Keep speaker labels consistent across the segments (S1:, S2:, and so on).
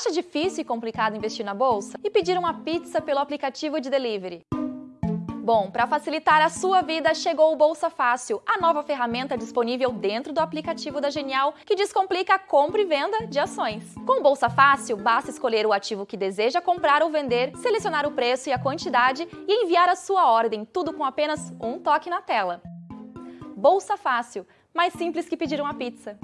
S1: Acha difícil e complicado investir na bolsa? E pedir uma pizza pelo aplicativo de delivery? Bom, para facilitar a sua vida, chegou o Bolsa Fácil, a nova ferramenta disponível dentro do aplicativo da Genial que descomplica a compra e venda de ações. Com o Bolsa Fácil, basta escolher o ativo que deseja comprar ou vender, selecionar o preço e a quantidade e enviar a sua ordem, tudo com apenas um toque na tela. Bolsa Fácil, mais simples que pedir uma pizza.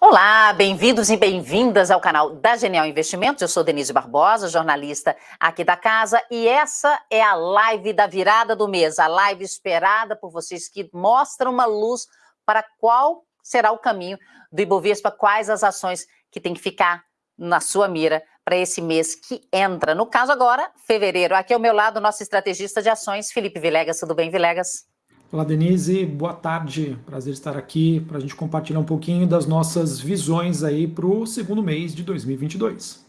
S2: Olá, bem-vindos e bem-vindas ao canal da Genial Investimentos. Eu sou Denise Barbosa, jornalista aqui da casa, e essa é a live da virada do mês, a live esperada por vocês que mostra uma luz para qual será o caminho do Ibovespa, quais as ações que tem que ficar na sua mira para esse mês que entra. No caso agora, fevereiro. Aqui ao meu lado, nosso estrategista de ações, Felipe Vilegas. Tudo bem, Vilegas?
S3: Olá, Denise. Boa tarde. Prazer estar aqui para a gente compartilhar um pouquinho das nossas visões aí para o segundo mês de 2022.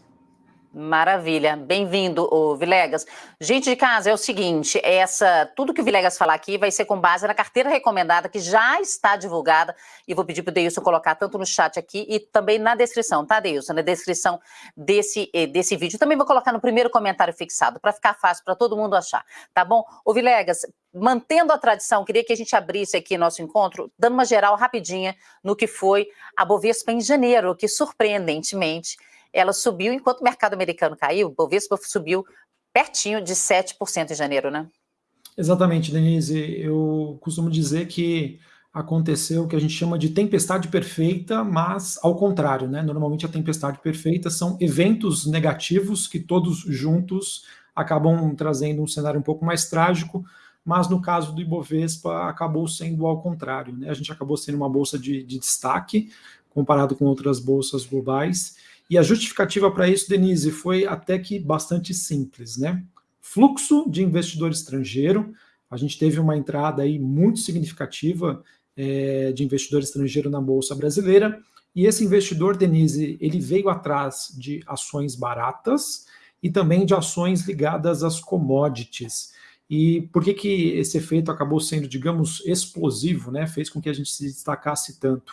S2: Maravilha, bem-vindo, Vilegas. Gente de casa, é o seguinte, essa tudo que o Vilegas falar aqui vai ser com base na carteira recomendada que já está divulgada e vou pedir para o Deilson colocar tanto no chat aqui e também na descrição, tá, Deilson? Na descrição desse, eh, desse vídeo. Também vou colocar no primeiro comentário fixado para ficar fácil para todo mundo achar, tá bom? Ô Vilegas, mantendo a tradição, queria que a gente abrisse aqui nosso encontro, dando uma geral rapidinha no que foi a Bovespa em janeiro, que surpreendentemente ela subiu enquanto o mercado americano caiu, o Bovespa subiu pertinho de 7% em janeiro, né?
S3: Exatamente, Denise. Eu costumo dizer que aconteceu o que a gente chama de tempestade perfeita, mas ao contrário, né? Normalmente a tempestade perfeita são eventos negativos que todos juntos acabam trazendo um cenário um pouco mais trágico, mas no caso do Ibovespa acabou sendo ao contrário, né? A gente acabou sendo uma bolsa de, de destaque comparado com outras bolsas globais e a justificativa para isso, Denise, foi até que bastante simples, né? Fluxo de investidor estrangeiro, a gente teve uma entrada aí muito significativa é, de investidor estrangeiro na Bolsa Brasileira, e esse investidor, Denise, ele veio atrás de ações baratas e também de ações ligadas às commodities. E por que, que esse efeito acabou sendo, digamos, explosivo, né? Fez com que a gente se destacasse tanto.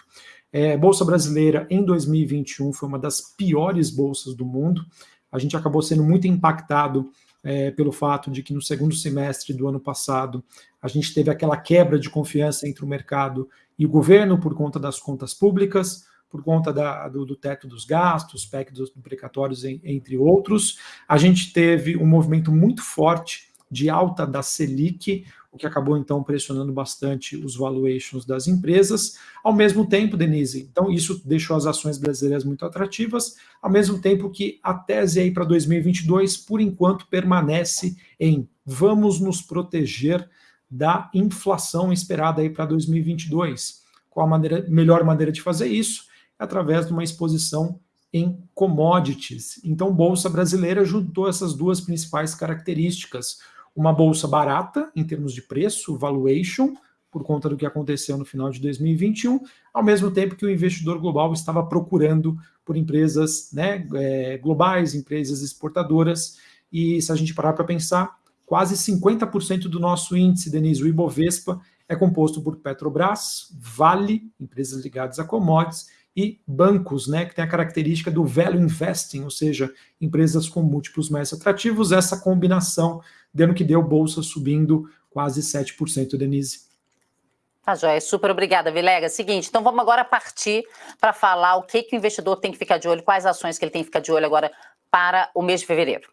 S3: É, Bolsa Brasileira em 2021 foi uma das piores bolsas do mundo. A gente acabou sendo muito impactado é, pelo fato de que no segundo semestre do ano passado a gente teve aquela quebra de confiança entre o mercado e o governo por conta das contas públicas, por conta da, do, do, teto dos gastos, PEC dos precatórios, entre outros. A gente teve um movimento muito forte de alta da Selic, o que acabou então pressionando bastante os valuations das empresas. Ao mesmo tempo, Denise, então isso deixou as ações brasileiras muito atrativas, ao mesmo tempo que a tese aí para 2022, por enquanto, permanece em vamos nos proteger da inflação esperada aí para 2022. Qual a maneira, melhor maneira de fazer isso? É através de uma exposição em commodities. Então, Bolsa Brasileira juntou essas duas principais características uma bolsa barata em termos de preço, valuation, por conta do que aconteceu no final de 2021, ao mesmo tempo que o investidor global estava procurando por empresas né, é, globais, empresas exportadoras, e se a gente parar para pensar, quase 50% do nosso índice, Denise, o Ibovespa, é composto por Petrobras, Vale, empresas ligadas a commodities, e bancos, né, que tem a característica do value investing, ou seja, empresas com múltiplos mais atrativos, essa combinação dando que deu bolsa subindo quase 7%, Denise.
S2: Tá, joia. Super obrigada, Vilega. Seguinte, então vamos agora partir para falar o que, que o investidor tem que ficar de olho, quais ações que ele tem que ficar de olho agora para o mês de fevereiro.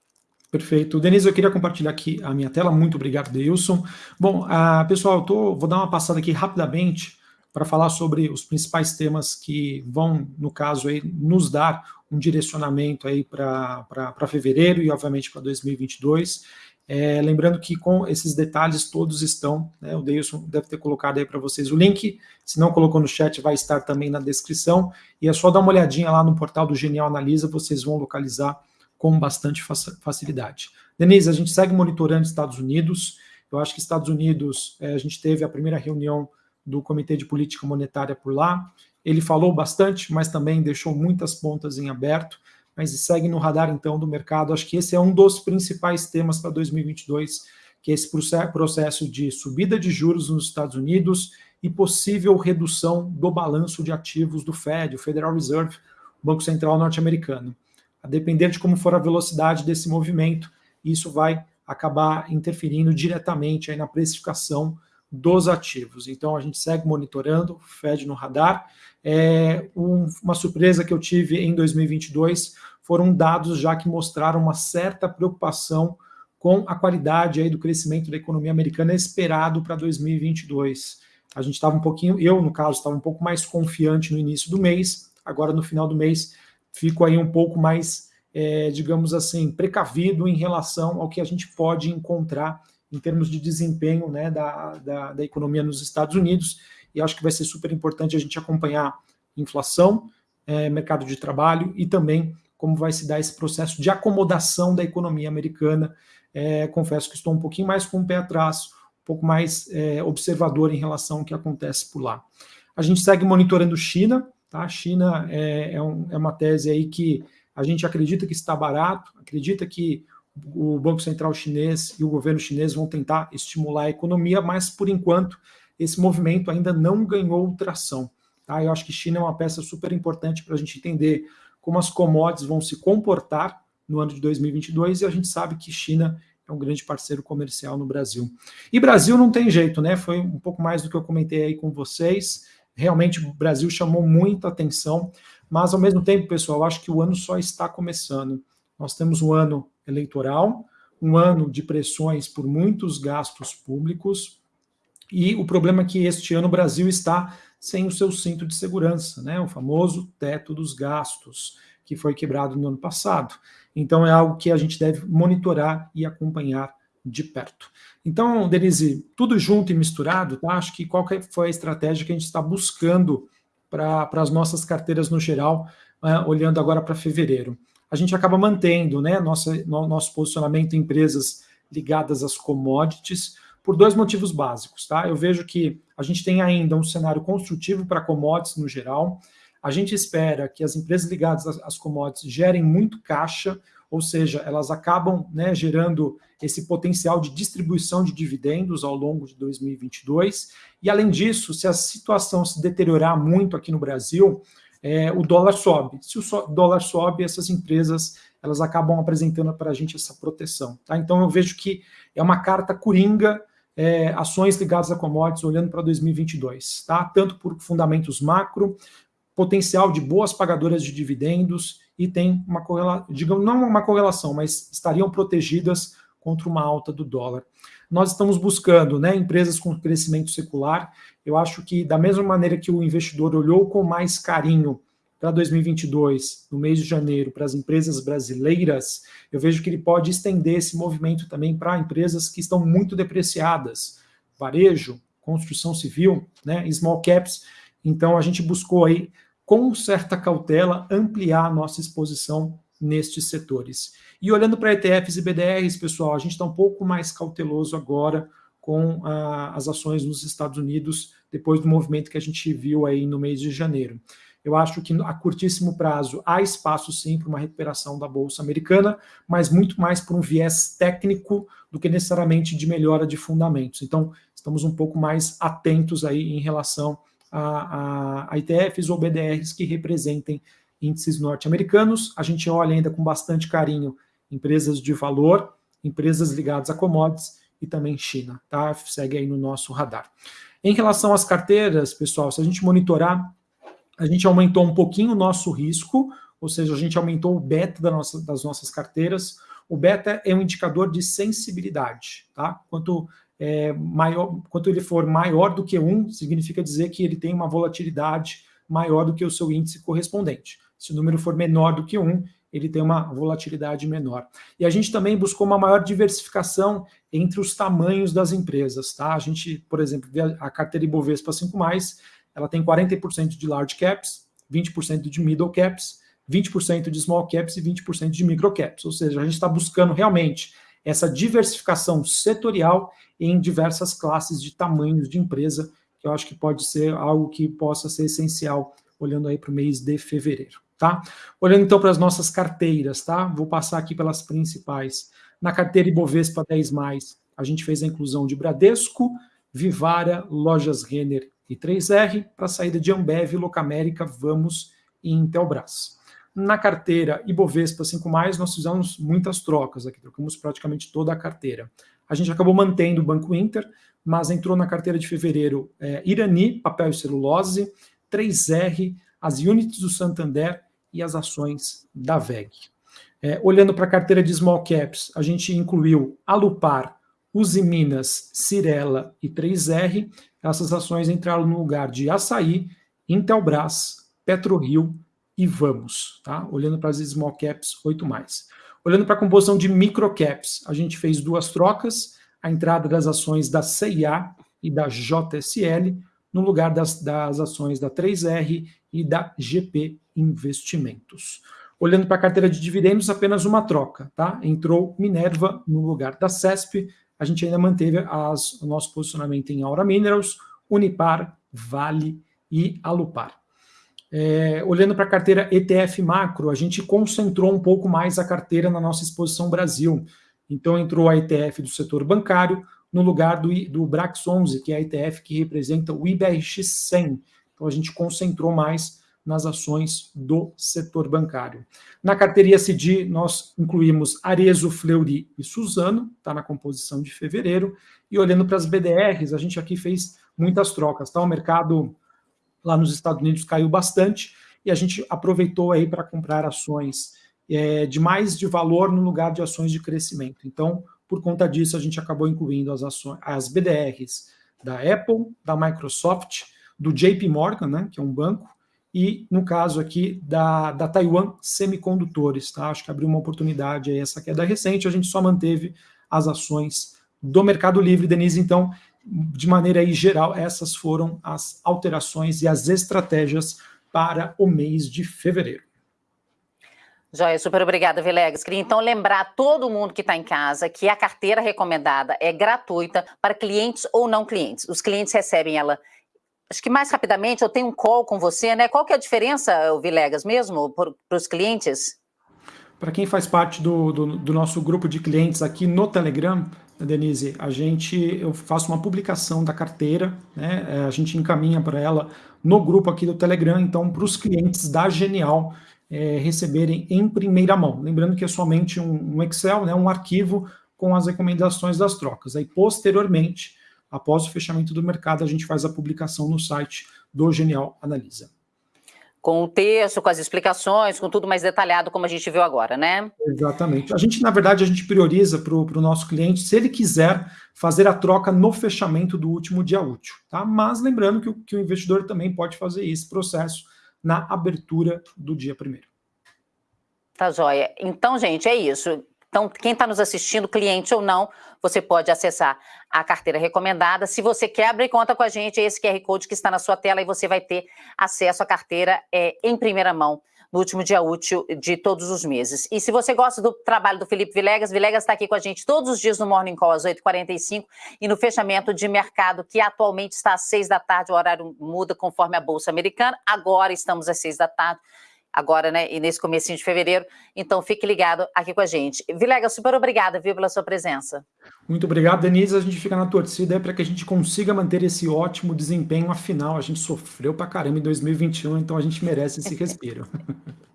S3: Perfeito. Denise, eu queria compartilhar aqui a minha tela. Muito obrigado, Deilson. Bom, uh, pessoal, eu tô, vou dar uma passada aqui rapidamente para falar sobre os principais temas que vão, no caso, aí, nos dar um direcionamento para fevereiro e, obviamente, para 2022. É, lembrando que com esses detalhes todos estão, né, o Deilson deve ter colocado aí para vocês o link, se não colocou no chat vai estar também na descrição, e é só dar uma olhadinha lá no portal do Genial Analisa, vocês vão localizar com bastante facilidade. Denise, a gente segue monitorando Estados Unidos, eu acho que Estados Unidos, é, a gente teve a primeira reunião do Comitê de Política Monetária por lá. Ele falou bastante, mas também deixou muitas pontas em aberto, mas segue no radar então do mercado. Acho que esse é um dos principais temas para 2022 que é esse processo de subida de juros nos Estados Unidos e possível redução do balanço de ativos do Fed, o Federal Reserve, o Banco Central norte-americano. A depender de como for a velocidade desse movimento, isso vai acabar interferindo diretamente aí na precificação dos ativos. Então a gente segue monitorando, Fed no radar. É, um, uma surpresa que eu tive em 2022 foram dados já que mostraram uma certa preocupação com a qualidade aí do crescimento da economia americana esperado para 2022. A gente estava um pouquinho, eu no caso estava um pouco mais confiante no início do mês, agora no final do mês fico aí um pouco mais, é, digamos assim, precavido em relação ao que a gente pode encontrar em termos de desempenho né, da, da, da, economia nos Estados Unidos, e acho que vai ser super importante a gente acompanhar inflação, é, mercado de trabalho e também como vai se dar esse processo de acomodação da economia americana. É, confesso que estou um pouquinho mais com o pé atrás, um pouco mais é, observador em relação ao que acontece por lá. A gente segue monitorando China, tá? China é, é, um, é uma tese aí que a gente acredita que está barato, acredita que o Banco Central chinês e o governo chinês vão tentar estimular a economia, mas por enquanto esse movimento ainda não ganhou tração. Tá? Eu acho que China é uma peça super importante para a gente entender como as commodities vão se comportar no ano de 2022 e a gente sabe que China é um grande parceiro comercial no Brasil. E Brasil não tem jeito, né? Foi um pouco mais do que eu comentei aí com vocês. Realmente o Brasil chamou muita atenção, mas ao mesmo tempo, pessoal, acho que o ano só está começando. Nós temos um ano eleitoral, um ano de pressões por muitos gastos públicos, e o problema é que este ano o Brasil está sem o seu cinto de segurança, né? o famoso teto dos gastos, que foi quebrado no ano passado. Então é algo que a gente deve monitorar e acompanhar de perto. Então, Denise, tudo junto e misturado, tá? acho que qual que foi a estratégia que a gente está buscando para as nossas carteiras no geral, uh, olhando agora para fevereiro a gente acaba mantendo né, nossa, no, nosso posicionamento em empresas ligadas às commodities por dois motivos básicos. Tá? Eu vejo que a gente tem ainda um cenário construtivo para commodities no geral. A gente espera que as empresas ligadas às commodities gerem muito caixa, ou seja, elas acabam né, gerando esse potencial de distribuição de dividendos ao longo de 2022. E, além disso, se a situação se deteriorar muito aqui no Brasil, é, o dólar sobe. Se o so, dólar sobe, essas empresas elas acabam apresentando para a gente essa proteção. Tá? Então eu vejo que é uma carta coringa, é, ações ligadas a commodities olhando para 2022, tá? tanto por fundamentos macro, potencial de boas pagadoras de dividendos e tem uma correlação, digamos, não uma correlação, mas estariam protegidas contra uma alta do dólar. Nós estamos buscando né, empresas com crescimento secular. Eu acho que, da mesma maneira que o investidor olhou com mais carinho para 2022, no mês de janeiro, para as empresas brasileiras, eu vejo que ele pode estender esse movimento também para empresas que estão muito depreciadas, varejo, construção civil, né, small caps. Então, a gente buscou aí, com certa cautela, ampliar a nossa exposição nestes setores. E olhando para ETFs e BDRs, pessoal, a gente está um pouco mais cauteloso agora com ah, as ações nos Estados Unidos, depois do movimento que a gente viu aí no mês de janeiro. Eu acho que a curtíssimo prazo há espaço sim para uma recuperação da Bolsa Americana, mas muito mais por um viés técnico do que necessariamente de melhora de fundamentos. Então, estamos um pouco mais atentos aí em relação a, a, a ETFs ou BDRs que representem índices norte-americanos. A gente olha ainda com bastante carinho empresas de valor, empresas ligadas a commodities e também China, tá? Segue aí no nosso radar. Em relação às carteiras, pessoal, se a gente monitorar, a gente aumentou um pouquinho o nosso risco, ou seja, a gente aumentou o beta da nossa, das nossas carteiras. O beta é um indicador de sensibilidade, tá? Quanto é, maior, quanto ele for maior do que um, significa dizer que ele tem uma volatilidade maior do que o seu índice correspondente. Se o número for menor do que um, ele tem uma volatilidade menor. E a gente também buscou uma maior diversificação entre os tamanhos das empresas. Tá? A gente, por exemplo, vê a carteira Ibovespa 5+, ela tem 40% de large caps, 20% de middle caps, 20% de small caps e 20% de micro caps. Ou seja, a gente está buscando realmente essa diversificação setorial em diversas classes de tamanhos de empresa, que eu acho que pode ser algo que possa ser essencial olhando aí para o mês de fevereiro tá? Olhando então para as nossas carteiras, tá? Vou passar aqui pelas principais. Na carteira Ibovespa 10+, a gente fez a inclusão de Bradesco, Vivara, Lojas Renner e 3R, para saída de Ambev, Locamérica, Vamos e Intelbras. Na carteira Ibovespa 5+, nós fizemos muitas trocas aqui, trocamos praticamente toda a carteira. A gente acabou mantendo o Banco Inter, mas entrou na carteira de fevereiro é, Irani, papel e celulose, 3R, as units do Santander e as ações da VEG. É, olhando para a carteira de small caps, a gente incluiu Alupar, Uzi Minas, Cirela e 3R. Essas ações entraram no lugar de Açaí, Intelbras, PetroRio e Vamos, tá? Olhando para as small caps 8 mais. Olhando para a composição de microcaps, a gente fez duas trocas, a entrada das ações da CIA e da JSL, no lugar das, das ações da 3R e da GP Investimentos. Olhando para a carteira de dividendos, apenas uma troca, tá? Entrou Minerva no lugar da CESP, a gente ainda manteve as, o nosso posicionamento em Aura Minerals, Unipar, Vale e Alupar. É, olhando para a carteira ETF macro, a gente concentrou um pouco mais a carteira na nossa exposição Brasil. Então entrou a ETF do setor bancário no lugar do, do Brax 11, que é a ETF que representa o IBRX 100. Então a gente concentrou mais nas ações do setor bancário. Na carteira ISD, nós incluímos Arezo, Fleury e Suzano, está na composição de fevereiro, e olhando para as BDRs, a gente aqui fez muitas trocas, tá? O mercado lá nos Estados Unidos caiu bastante e a gente aproveitou aí para comprar ações é, de mais de valor no lugar de ações de crescimento. Então, por conta disso, a gente acabou incluindo as ações, as BDRs da Apple, da Microsoft, do JP Morgan, né, que é um banco, e no caso aqui da, da Taiwan Semicondutores, tá? Acho que abriu uma oportunidade aí, essa queda recente, a gente só manteve as ações do Mercado Livre, Denise, então de maneira aí geral, essas foram as alterações e as estratégias para o mês de fevereiro.
S2: Joia, super obrigada, Vilegas. Queria então lembrar todo mundo que está em casa que a carteira recomendada é gratuita para clientes ou não clientes. Os clientes recebem ela, acho que mais rapidamente, eu tenho um call com você, né? Qual que é a diferença, Vilegas, mesmo, para os clientes?
S3: Para quem faz parte do, do, do nosso grupo de clientes aqui no Telegram, Denise, a gente, eu faço uma publicação da carteira, né? É, a gente encaminha para ela no grupo aqui do Telegram, então para os clientes da Genial é, receberem em primeira mão. Lembrando que é somente um, um, Excel, né? Um arquivo com as recomendações das trocas. Aí posteriormente, após o fechamento do mercado, a gente faz a publicação no site do Genial Analisa
S2: com o texto, com as explicações, com tudo mais detalhado, como a gente viu agora, né?
S3: Exatamente. A gente, na verdade, a gente prioriza para o nosso cliente, se ele quiser fazer a troca no fechamento do último dia útil, tá? Mas lembrando que o, que o investidor também pode fazer esse processo na abertura do dia primeiro.
S2: Tá joia. Então, gente, é isso. Então, quem está nos assistindo, cliente ou não, você pode acessar a carteira recomendada. Se você quer abrir conta com a gente, é esse QR Code que está na sua tela e você vai ter acesso à carteira é, em primeira mão no último dia útil de todos os meses. E se você gosta do trabalho do Felipe Vilegas, Vilegas está aqui com a gente todos os dias no Morning Call às 8h45 e no fechamento de mercado, que atualmente está às 6 da tarde, o horário muda conforme a Bolsa Americana. Agora estamos às 6 da tarde agora, né, e nesse começo de fevereiro. Então, fique ligado aqui com a gente. Vilega, super obrigada, viu, pela sua presença.
S3: Muito obrigado, Denise. A gente fica na torcida para que a gente consiga manter esse ótimo desempenho. Afinal, a gente sofreu para caramba em 2021, então a gente merece esse respiro.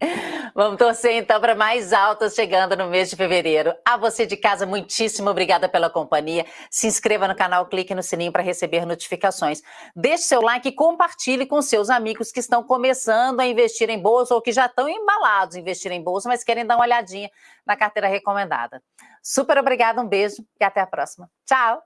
S2: Vamos torcer então para mais altas chegando no mês de fevereiro. A você de casa, muitíssimo obrigada pela companhia. Se inscreva no canal, clique no sininho para receber notificações. Deixe seu like e compartilhe com seus amigos que estão começando a investir em bolsa ou que já estão embalados em investir em bolsa, mas querem dar uma olhadinha na carteira recomendada. Super obrigada, um beijo e até a próxima. Tchau!